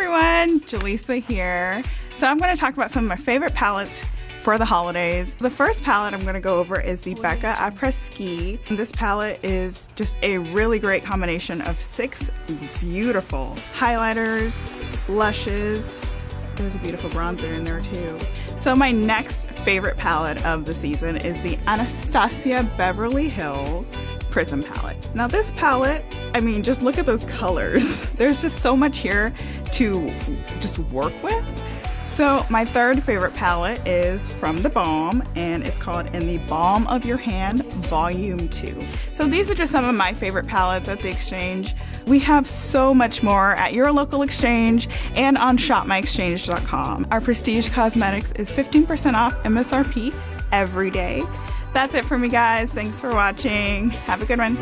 Everyone, Jaleesa here. So I'm going to talk about some of my favorite palettes for the holidays. The first palette I'm going to go over is the Becca Après Ski. This palette is just a really great combination of six beautiful highlighters, blushes, there's a beautiful bronzer in there too. So my next favorite palette of the season is the Anastasia Beverly Hills Prism palette. Now this palette, I mean, just look at those colors. There's just so much here to just work with. So my third favorite palette is from The Balm and it's called In the Balm of Your Hand Volume 2. So these are just some of my favorite palettes at the exchange. We have so much more at your local exchange and on shopmyexchange.com. Our prestige cosmetics is 15% off MSRP every day. That's it for me guys. Thanks for watching. Have a good one.